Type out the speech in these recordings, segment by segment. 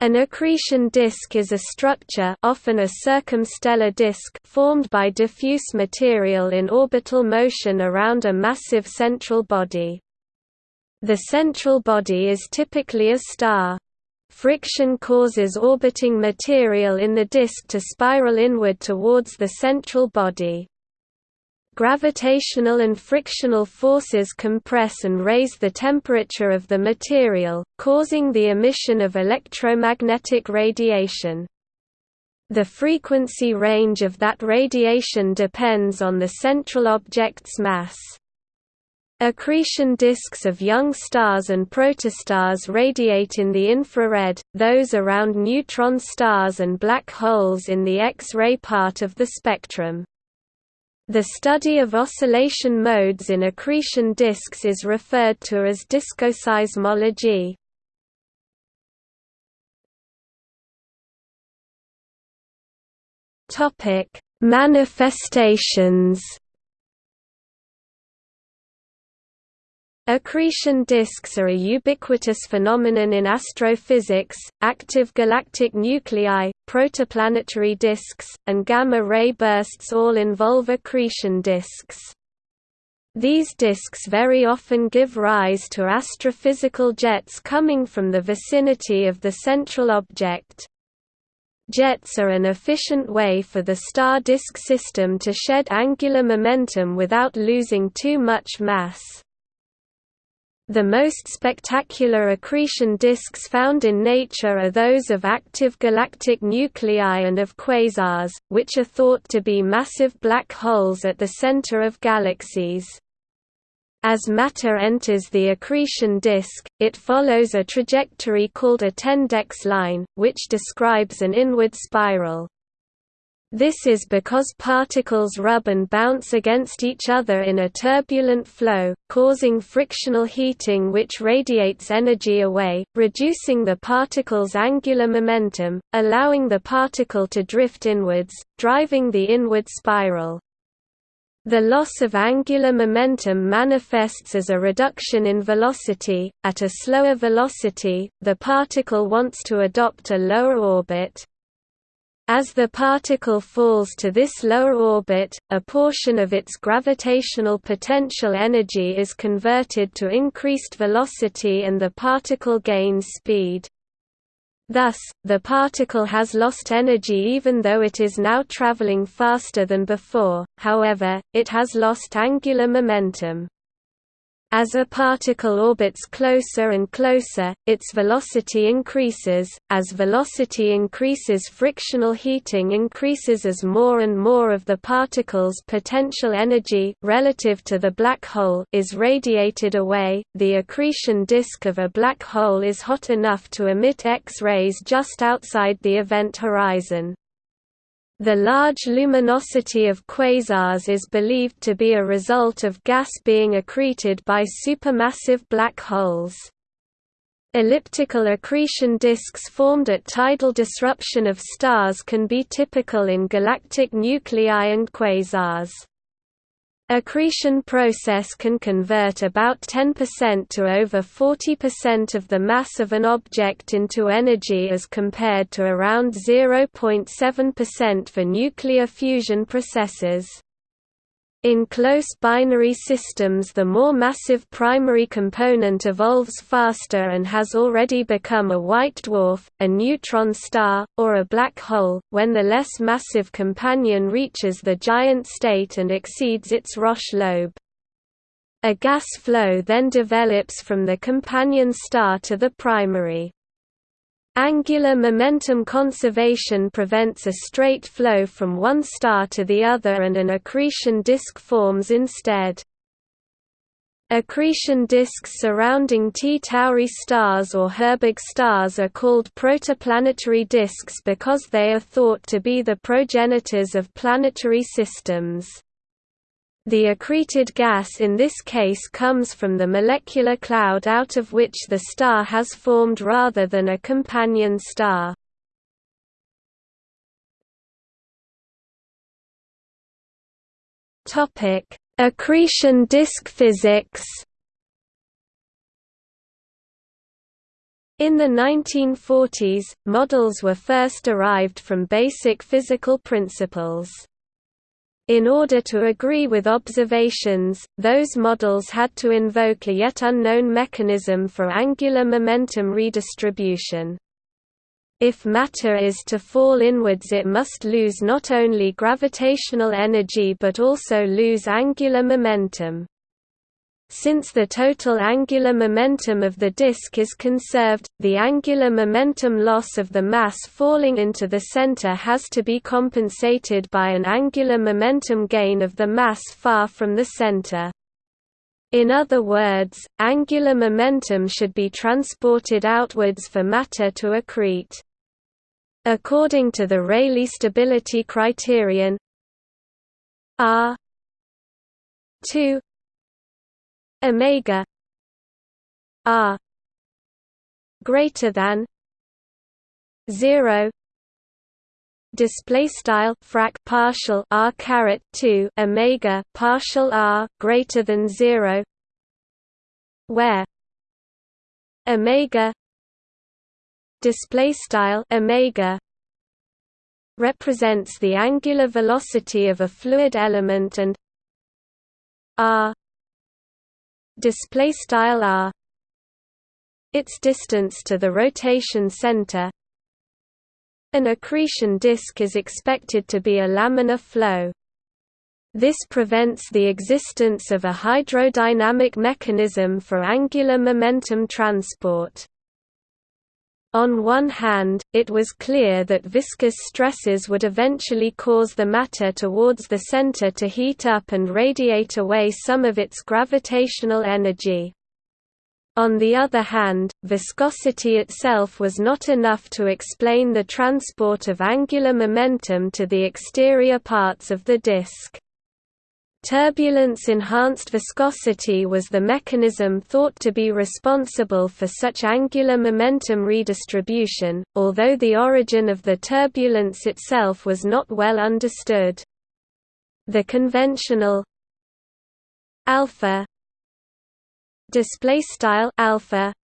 An accretion disk is a structure often a circumstellar disk formed by diffuse material in orbital motion around a massive central body. The central body is typically a star. Friction causes orbiting material in the disk to spiral inward towards the central body. Gravitational and frictional forces compress and raise the temperature of the material, causing the emission of electromagnetic radiation. The frequency range of that radiation depends on the central object's mass. Accretion disks of young stars and protostars radiate in the infrared, those around neutron stars and black holes in the X-ray part of the spectrum. The study of oscillation modes in accretion disks is referred to as diskoseismology. Topic: Manifestations Accretion disks are a ubiquitous phenomenon in astrophysics. Active galactic nuclei, protoplanetary disks, and gamma-ray bursts all involve accretion disks. These disks very often give rise to astrophysical jets coming from the vicinity of the central object. Jets are an efficient way for the star disk system to shed angular momentum without losing too much mass. The most spectacular accretion disks found in nature are those of active galactic nuclei and of quasars, which are thought to be massive black holes at the center of galaxies. As matter enters the accretion disk, it follows a trajectory called a Tendex line, which describes an inward spiral. This is because particles rub and bounce against each other in a turbulent flow, causing frictional heating which radiates energy away, reducing the particle's angular momentum, allowing the particle to drift inwards, driving the inward spiral. The loss of angular momentum manifests as a reduction in velocity. At a slower velocity, the particle wants to adopt a lower orbit, as the particle falls to this lower orbit, a portion of its gravitational potential energy is converted to increased velocity and the particle gains speed. Thus, the particle has lost energy even though it is now traveling faster than before, however, it has lost angular momentum. As a particle orbits closer and closer, its velocity increases. As velocity increases, frictional heating increases as more and more of the particle's potential energy relative to the black hole is radiated away. The accretion disk of a black hole is hot enough to emit X-rays just outside the event horizon. The large luminosity of quasars is believed to be a result of gas being accreted by supermassive black holes. Elliptical accretion disks formed at tidal disruption of stars can be typical in galactic nuclei and quasars. Accretion process can convert about 10% to over 40% of the mass of an object into energy as compared to around 0.7% for nuclear fusion processes. In close binary systems the more massive primary component evolves faster and has already become a white dwarf, a neutron star, or a black hole, when the less massive companion reaches the giant state and exceeds its Roche lobe. A gas flow then develops from the companion star to the primary. Angular momentum conservation prevents a straight flow from one star to the other and an accretion disk forms instead. Accretion disks surrounding T Tauri stars or Herbig stars are called protoplanetary disks because they are thought to be the progenitors of planetary systems. The accreted gas in this case comes from the molecular cloud out of which the star has formed rather than a companion star. Accretion disk physics In the 1940s, models were first derived from basic physical principles. In order to agree with observations, those models had to invoke a yet unknown mechanism for angular momentum redistribution. If matter is to fall inwards it must lose not only gravitational energy but also lose angular momentum. Since the total angular momentum of the disk is conserved, the angular momentum loss of the mass falling into the center has to be compensated by an angular momentum gain of the mass far from the center. In other words, angular momentum should be transported outwards for matter to accrete. According to the Rayleigh stability criterion R 2 omega r greater than 0 display style frac partial r caret 2 omega partial r greater than 0 where omega display style omega represents the angular velocity of a fluid element and r display style r its distance to the rotation center. An accretion disk is expected to be a laminar flow. This prevents the existence of a hydrodynamic mechanism for angular momentum transport on one hand, it was clear that viscous stresses would eventually cause the matter towards the center to heat up and radiate away some of its gravitational energy. On the other hand, viscosity itself was not enough to explain the transport of angular momentum to the exterior parts of the disk. Turbulence-enhanced viscosity was the mechanism thought to be responsible for such angular momentum redistribution, although the origin of the turbulence itself was not well understood. The conventional alpha display style alpha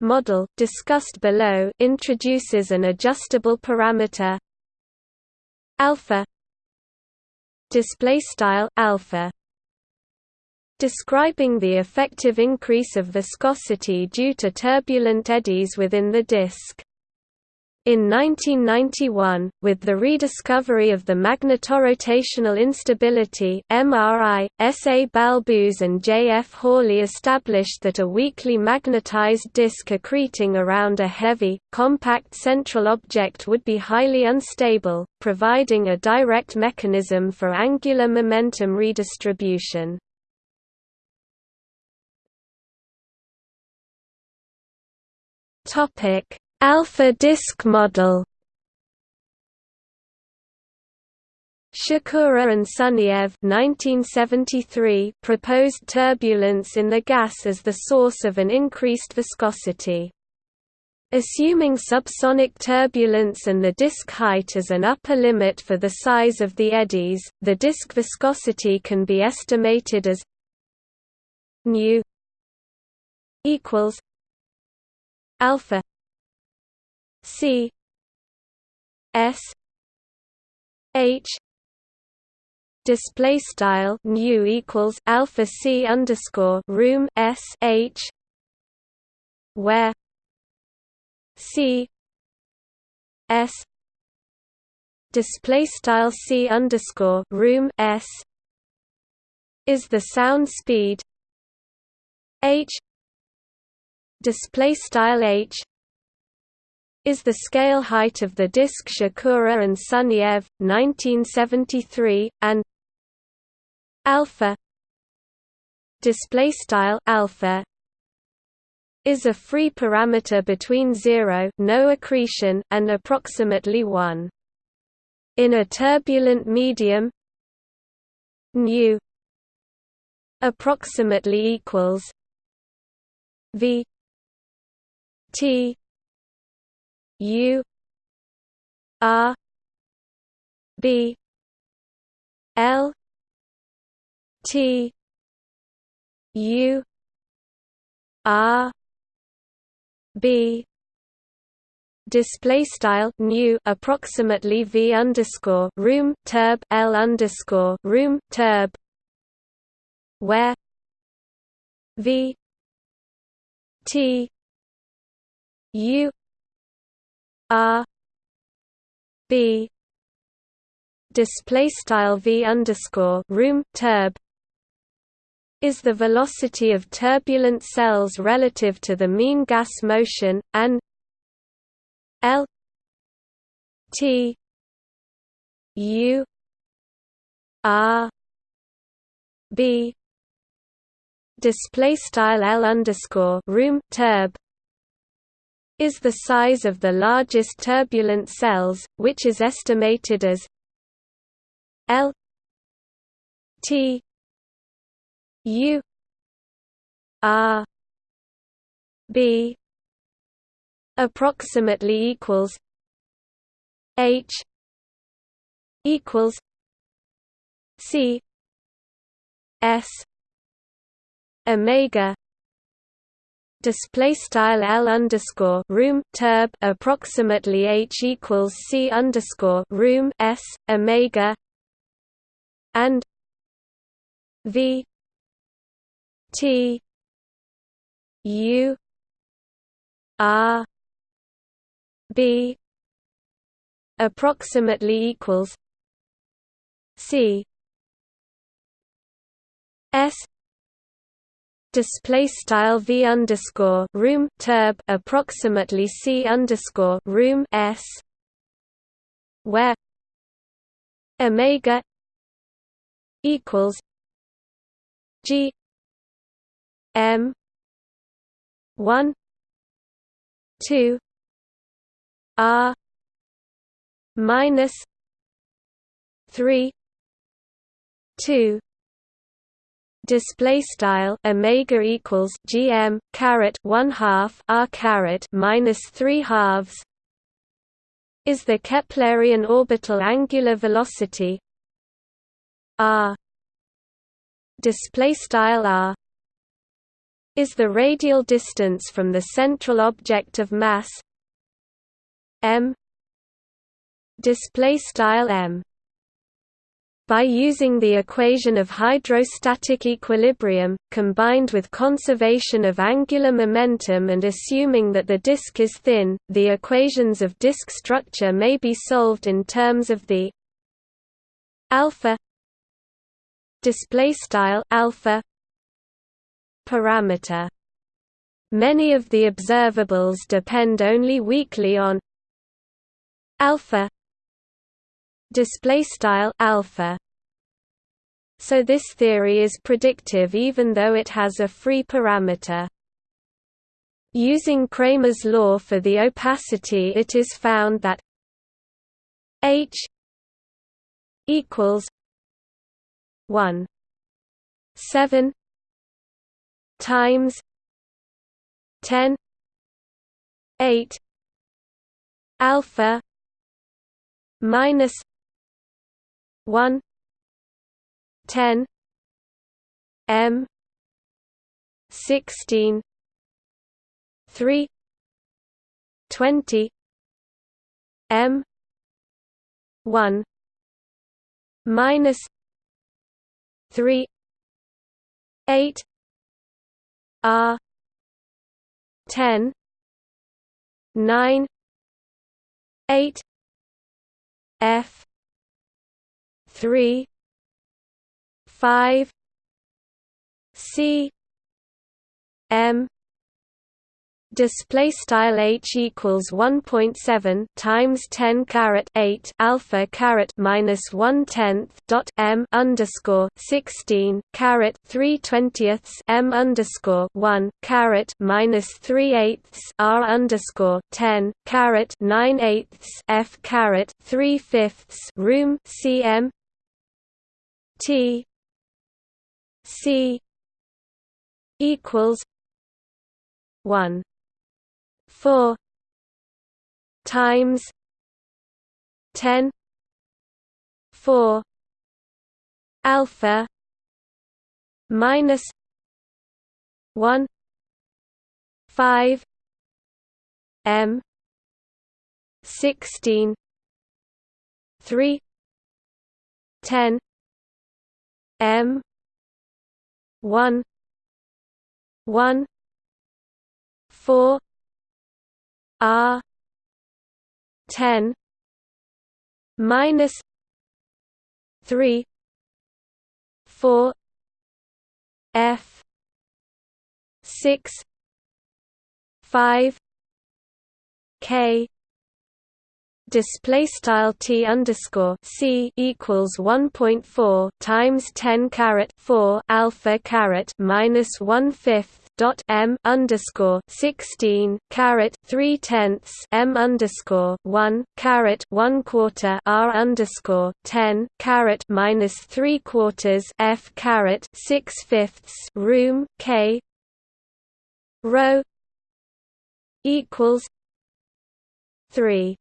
model discussed below introduces an adjustable parameter alpha display style alpha. Describing the effective increase of viscosity due to turbulent eddies within the disk in 1991, with the rediscovery of the magnetorotational instability MRI, S. A. Balbus and J. F. Hawley established that a weakly magnetized disk accreting around a heavy, compact central object would be highly unstable, providing a direct mechanism for angular momentum redistribution. Topic Alpha disk model Shakura and Sunyaev 1973 proposed turbulence in the gas as the source of an increased viscosity. Assuming subsonic turbulence and the disk height as an upper limit for the size of the eddies, the disk viscosity can be estimated as nu equals alpha C S H display style nu equals alpha C underscore room S H where C S display style C underscore room S is the sound speed H display style H is the scale height of the disk Shakura and Sunyaev, 1973, and alpha display style alpha is a free parameter between 0 no accretion and approximately 1 in a turbulent medium nu approximately equals v t U R B L T U R b. Display style nu approximately v underscore room turb l underscore room turb where? V t u r b display style v underscore room turb is the velocity of turbulent cells relative to the mean gas motion, and L T U R B display style L underscore room turb is the size of the largest turbulent cells, which is estimated as L T U R B approximately equals H equals C S Omega display style L underscore room turb approximately H equals C underscore room S Omega and V T U R B approximately equals C S display style V underscore room turb approximately C underscore room S where Omega equals G M one two R minus three two display style omega equals gm caret 1 half r caret minus 3 halves is the keplerian orbital angular velocity r display style r is the radial distance from the central object of mass m display style m by using the equation of hydrostatic equilibrium, combined with conservation of angular momentum and assuming that the disk is thin, the equations of disk structure may be solved in terms of the alpha alpha parameter. Many of the observables depend only weakly on alpha display style alpha. So this theory is predictive even though it has a free parameter. Using Kramers law for the opacity it is found that h equals 1 7 times 10 8 alpha minus 1 10 m 16 3 20 m 1 minus 3 8 r 10 9 8 f 3 5 c m. Display style h equals 1.7 times 10 caret 8 alpha caret minus 1 tenth dot m underscore 16 caret 3 twentieths m underscore 1 caret minus 3 eighths r underscore 10 caret 9 eighths f caret 3 fifths room cm t c equals 1 4 times 10 4 alpha minus 1 5 m 16 3 10 m 1 1 4 r 10 minus 3 4 f 6 5 k display style t underscore c equals 1.4 times 10 caret 4 alpha caret minus one fifth dot m underscore 16 caret 3 tenths m underscore 1 caret 1 quarter r underscore 10 caret minus 3 quarters f caret 6 fifths room k rho equals 3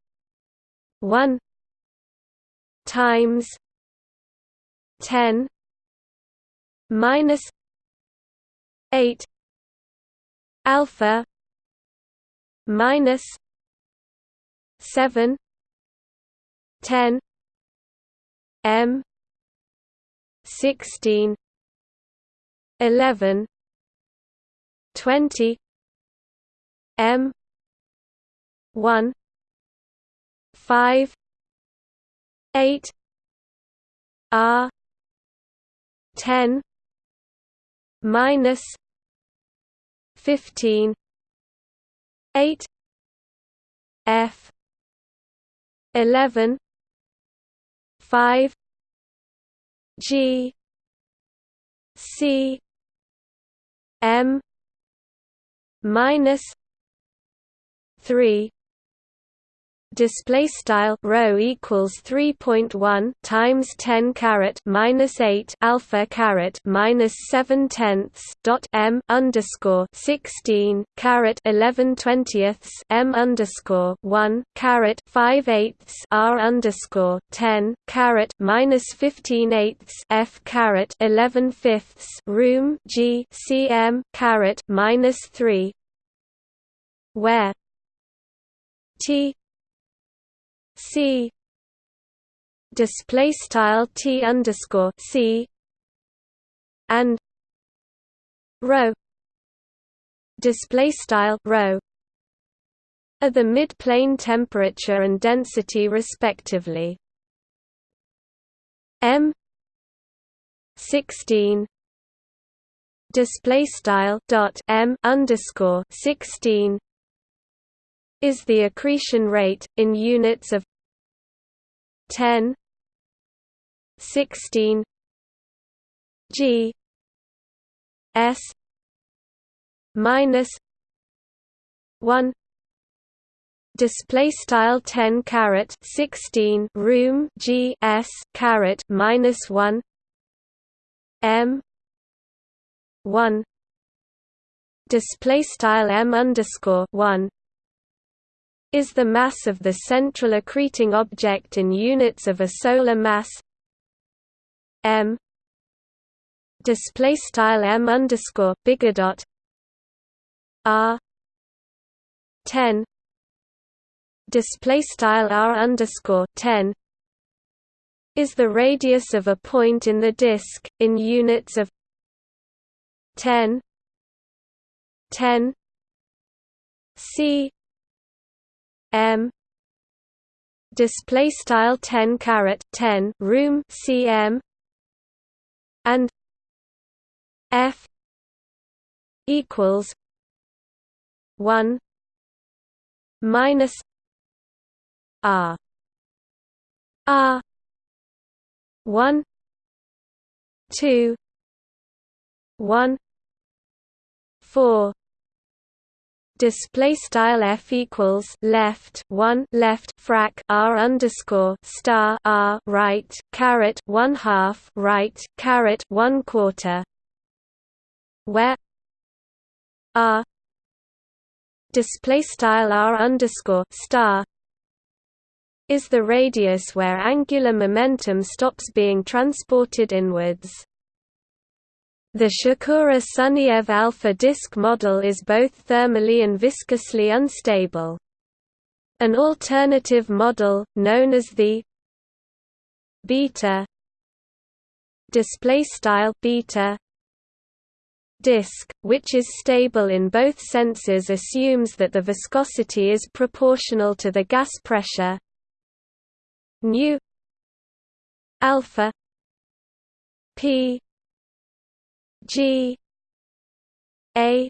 1 times 10 minus 8 alpha minus 7 10 m 16 11 20 m 1 five eight R ten minus fifteen eight F eleven five G C M minus three display style rho equals 3.1 times 10 caret minus 8 alpha caret minus 7 tenths dot m underscore 16 caret 11 twentieths m underscore 1 caret 5 eighths r underscore 10 caret minus 15 eighths f caret 11 fifths room g cm caret minus 3 where t C. Display style T underscore C. And rho display style rho are the mid-plane temperature and density respectively. M. 16 display style dot M underscore 16 is the accretion rate in units of 10 16 g s minus 1 display style 10 caret 16 room g s caret minus 1 m 1 display style m underscore 1 is the mass of the central accreting object in units of a solar mass m display style m underscore bigger dot r 10 display style r underscore 10 is the radius of a point in the disk in units of 10 10 c m. Display style 10 caret 10 room cm. And f equals 1 minus r. R 1 2 1 4 display style f equals left 1 left frac r underscore star r right caret 1 half right caret 1 quarter. Where r display style r underscore star is the radius where angular momentum stops being transported inwards the Shakura-Sunyaev alpha disk model is both thermally and viscously unstable. An alternative model, known as the beta beta disk, which is stable in both senses assumes that the viscosity is proportional to the gas pressure nu alpha p g a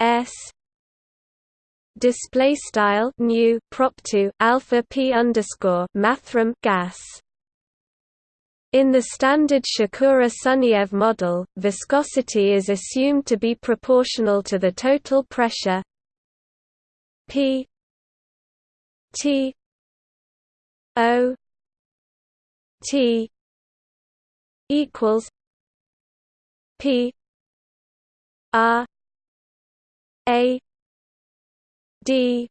s display style nu prop 2 alpha p underscore mathrm gas. In the standard Shakura-Sunyaev model, viscosity is assumed to be proportional to the total pressure P T O T equals P. R A. D.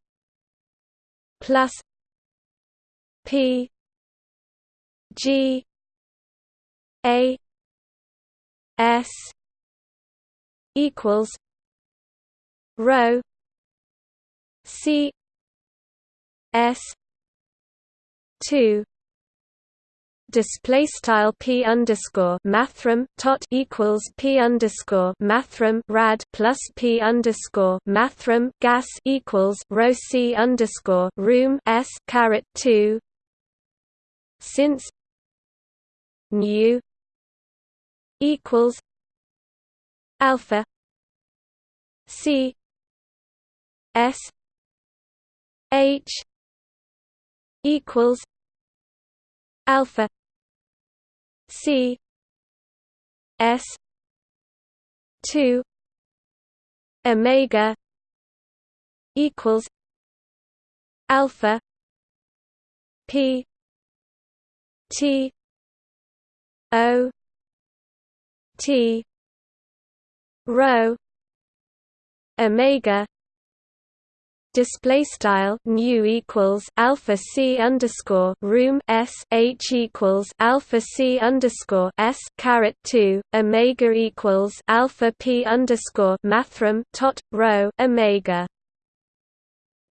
Plus P. G. A. S. Equals rho C S two display style p underscore mathrm tot equals p underscore mathrm rad plus p underscore mathrm gas equals rho c underscore room s caret two. Since nu equals alpha C S H equals alpha C S two Omega equals alpha P T O T rho omega display style nu equals alpha c underscore room s h equals alpha c underscore s caret 2 omega equals alpha p underscore mathrm tot rho omega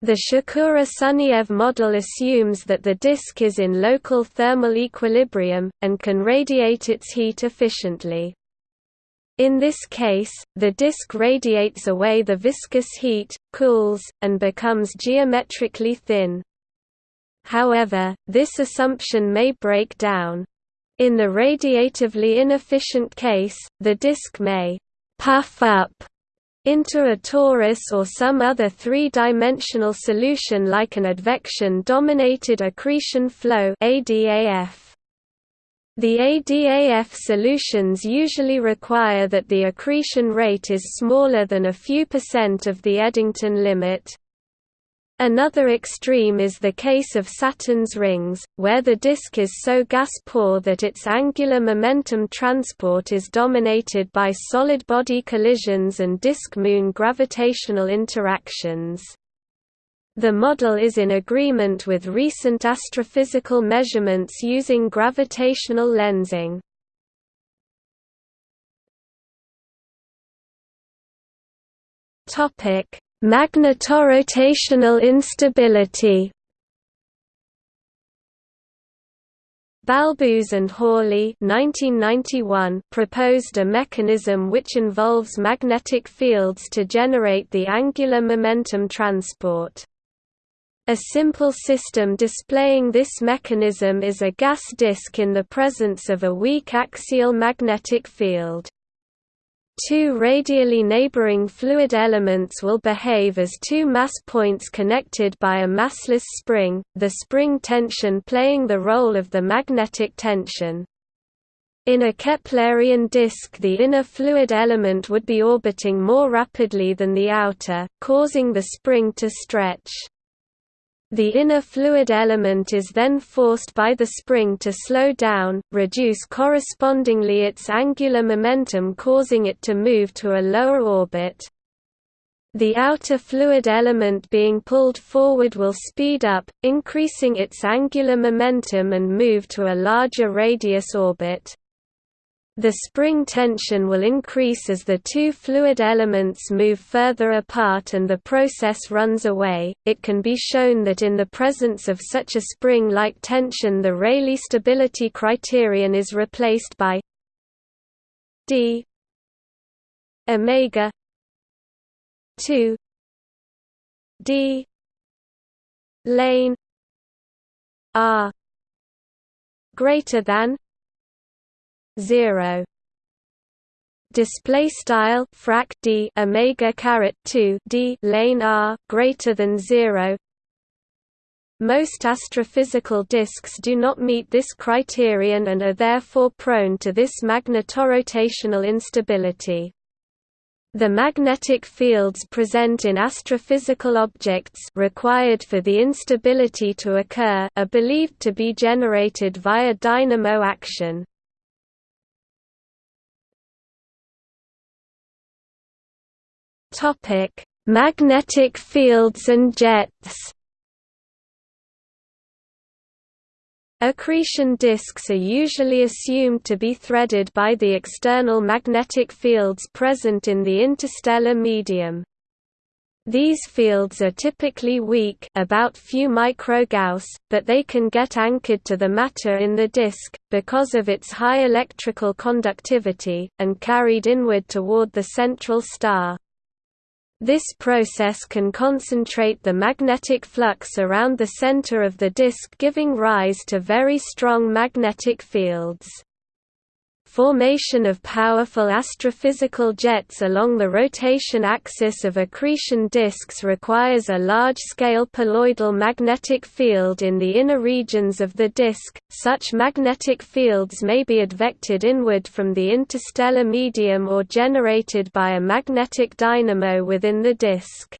the Shakura-Sunyaev model assumes that the disk is in local thermal equilibrium, and can radiate its heat efficiently. In this case, the disk radiates away the viscous heat, cools, and becomes geometrically thin. However, this assumption may break down. In the radiatively inefficient case, the disk may «puff up» into a torus or some other three-dimensional solution like an advection-dominated accretion flow ADAF. The ADAF solutions usually require that the accretion rate is smaller than a few percent of the Eddington limit. Another extreme is the case of Saturn's rings, where the disk is so gas-poor that its angular momentum transport is dominated by solid-body collisions and disk-moon gravitational interactions. The model is in agreement with recent astrophysical measurements using gravitational lensing. Topic: Magnetorotational instability Balbus and Hawley 1991 proposed a mechanism which involves magnetic fields to generate the angular momentum transport. A simple system displaying this mechanism is a gas disk in the presence of a weak axial magnetic field. Two radially neighboring fluid elements will behave as two mass points connected by a massless spring, the spring tension playing the role of the magnetic tension. In a Keplerian disk the inner fluid element would be orbiting more rapidly than the outer, causing the spring to stretch. The inner fluid element is then forced by the spring to slow down, reduce correspondingly its angular momentum causing it to move to a lower orbit. The outer fluid element being pulled forward will speed up, increasing its angular momentum and move to a larger radius orbit. The spring tension will increase as the two fluid elements move further apart and the process runs away. It can be shown that in the presence of such a spring-like tension the Rayleigh stability criterion is replaced by d omega 2 d lane r greater than 0 display style frac d omega caret 2 d lane r greater than 0 most astrophysical disks do not meet this criterion and are therefore prone to this magnetorotational instability. The magnetic fields present in astrophysical objects required for the instability to occur are believed to be generated via dynamo action. Topic: Magnetic fields and jets. Accretion disks are usually assumed to be threaded by the external magnetic fields present in the interstellar medium. These fields are typically weak about few microgauss, but they can get anchored to the matter in the disk, because of its high electrical conductivity, and carried inward toward the central star. This process can concentrate the magnetic flux around the center of the disk giving rise to very strong magnetic fields. Formation of powerful astrophysical jets along the rotation axis of accretion disks requires a large-scale poloidal magnetic field in the inner regions of the disk. Such magnetic fields may be advected inward from the interstellar medium or generated by a magnetic dynamo within the disk.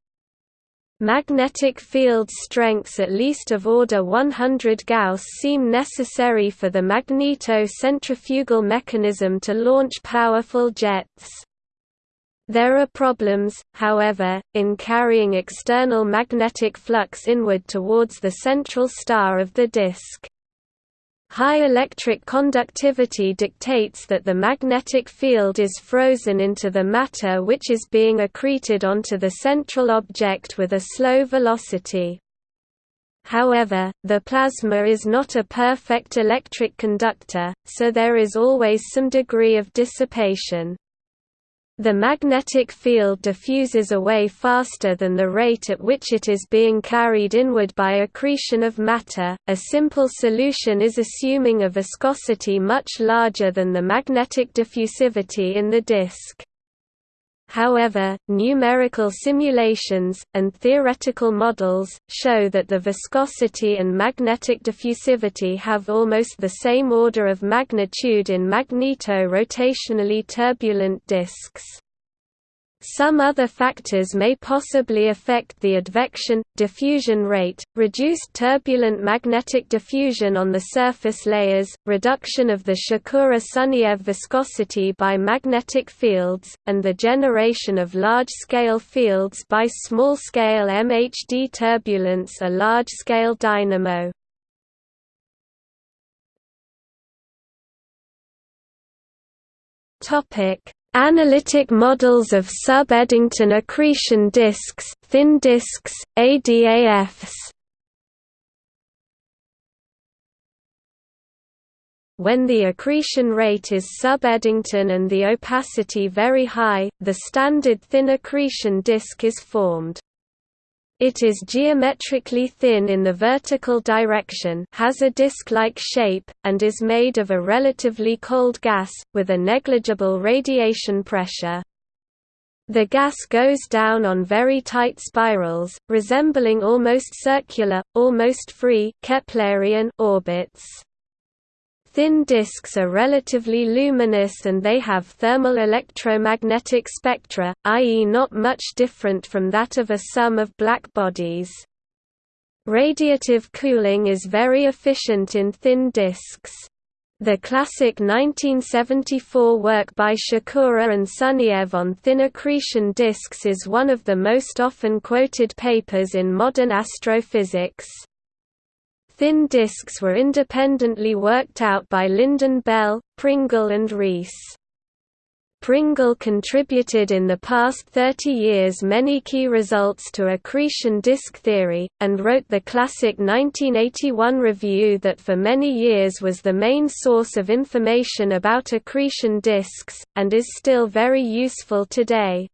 Magnetic field strengths at least of order 100 Gauss seem necessary for the magneto-centrifugal mechanism to launch powerful jets. There are problems, however, in carrying external magnetic flux inward towards the central star of the disk. High electric conductivity dictates that the magnetic field is frozen into the matter which is being accreted onto the central object with a slow velocity. However, the plasma is not a perfect electric conductor, so there is always some degree of dissipation. The magnetic field diffuses away faster than the rate at which it is being carried inward by accretion of matter. A simple solution is assuming a viscosity much larger than the magnetic diffusivity in the disk. However, numerical simulations, and theoretical models, show that the viscosity and magnetic diffusivity have almost the same order of magnitude in magneto-rotationally turbulent disks. Some other factors may possibly affect the advection, diffusion rate, reduced turbulent magnetic diffusion on the surface layers, reduction of the Shakura-Sunyaev viscosity by magnetic fields, and the generation of large-scale fields by small-scale MHD turbulence a large-scale dynamo. Topic Analytic models of sub-Eddington accretion disks, thin disks, ADAFs. When the accretion rate is sub-Eddington and the opacity very high, the standard thin accretion disk is formed. It is geometrically thin in the vertical direction has a disc-like shape, and is made of a relatively cold gas, with a negligible radiation pressure. The gas goes down on very tight spirals, resembling almost circular, almost free Keplerian orbits. Thin disks are relatively luminous and they have thermal electromagnetic spectra, i.e. not much different from that of a sum of black bodies. Radiative cooling is very efficient in thin disks. The classic 1974 work by Shakura and Sunyaev on thin accretion disks is one of the most often quoted papers in modern astrophysics. Thin disks were independently worked out by Lynden-Bell, Pringle and Rees. Pringle contributed in the past 30 years many key results to accretion disk theory, and wrote the classic 1981 review that for many years was the main source of information about accretion disks, and is still very useful today.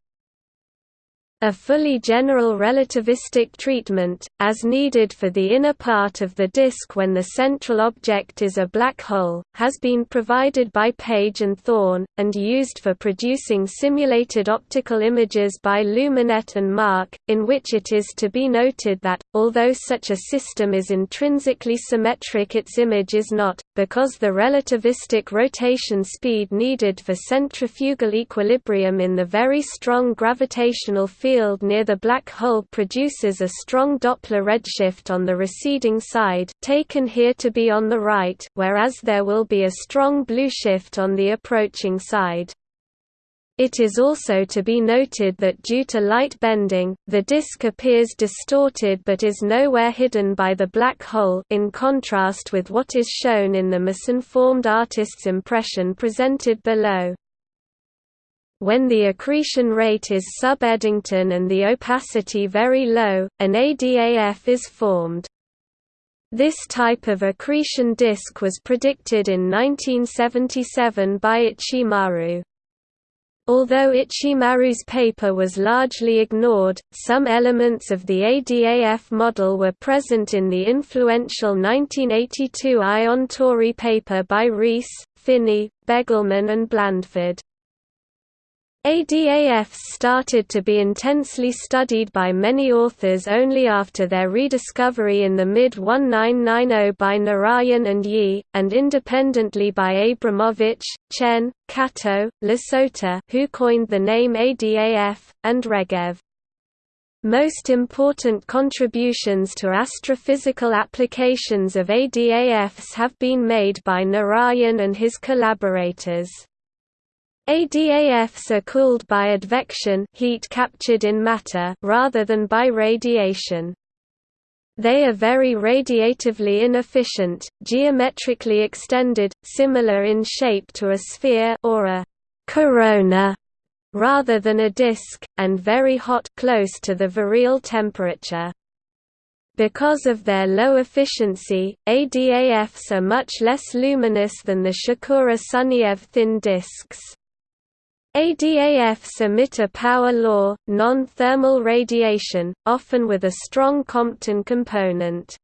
A fully general relativistic treatment, as needed for the inner part of the disk when the central object is a black hole, has been provided by Page and Thorne, and used for producing simulated optical images by Luminet and Marck, in which it is to be noted that, although such a system is intrinsically symmetric its image is not, because the relativistic rotation speed needed for centrifugal equilibrium in the very strong gravitational field near the black hole produces a strong Doppler redshift on the receding side taken here to be on the right whereas there will be a strong blue shift on the approaching side. It is also to be noted that due to light bending, the disk appears distorted but is nowhere hidden by the black hole in contrast with what is shown in the misinformed artist's impression presented below. When the accretion rate is sub-Eddington and the opacity very low, an ADAF is formed. This type of accretion disk was predicted in 1977 by Ichimaru. Although Ichimaru's paper was largely ignored, some elements of the ADAF model were present in the influential 1982 Ion Tori paper by Rees, Phinney, Begelman and Blandford. ADAFs started to be intensely studied by many authors only after their rediscovery in the mid-1990 by Narayan and Yi, and independently by Abramowicz, Chen, Kato, Lasota who coined the name ADAF, and Regev. Most important contributions to astrophysical applications of ADAFs have been made by Narayan and his collaborators. ADAFs are cooled by advection heat captured in matter rather than by radiation. They are very radiatively inefficient, geometrically extended, similar in shape to a sphere or a corona rather than a disk, and very hot close to the virial temperature. Because of their low efficiency, ADAFs are much less luminous than the Shakura-Sunyaev thin disks. ADAFs emit a power law, non-thermal radiation, often with a strong Compton component.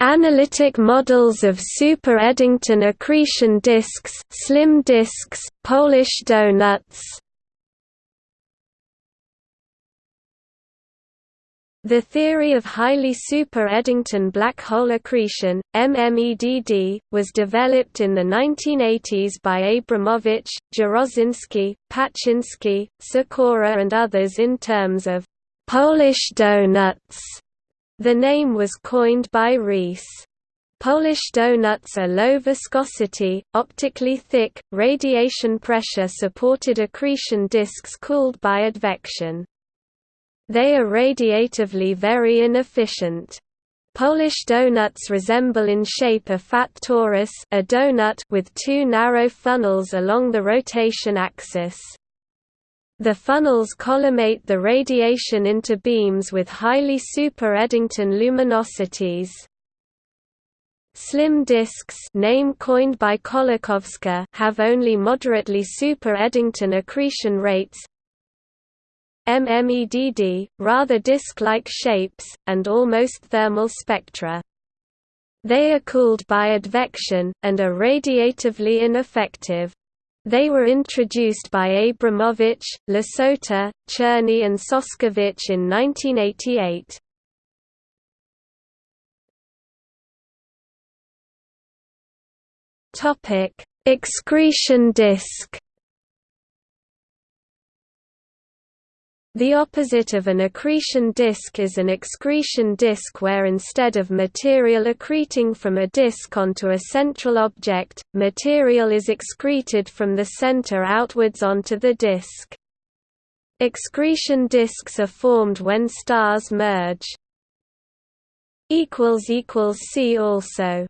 Analytic models of super Eddington accretion disks, slim disks, Polish donuts The theory of highly super-Eddington black hole accretion, MMEDD, was developed in the 1980s by Abramowicz, Jaroszynski, Paczynski, Sikora and others in terms of «Polish donuts». The name was coined by Rees. Polish donuts are low viscosity, optically thick, radiation pressure supported accretion disks cooled by advection. They are radiatively very inefficient. Polish donuts resemble in shape a fat torus a donut with two narrow funnels along the rotation axis. The funnels collimate the radiation into beams with highly super-Eddington luminosities. Slim disks name coined by have only moderately super-Eddington accretion rates, MMEDD, rather disk-like shapes, and almost thermal spectra. They are cooled by advection, and are radiatively ineffective. They were introduced by Abramowicz, Lasota, Czerny and Szuszkiewicz in 1988. Excretion disk The opposite of an accretion disk is an excretion disk where instead of material accreting from a disk onto a central object, material is excreted from the center outwards onto the disk. Excretion disks are formed when stars merge. See also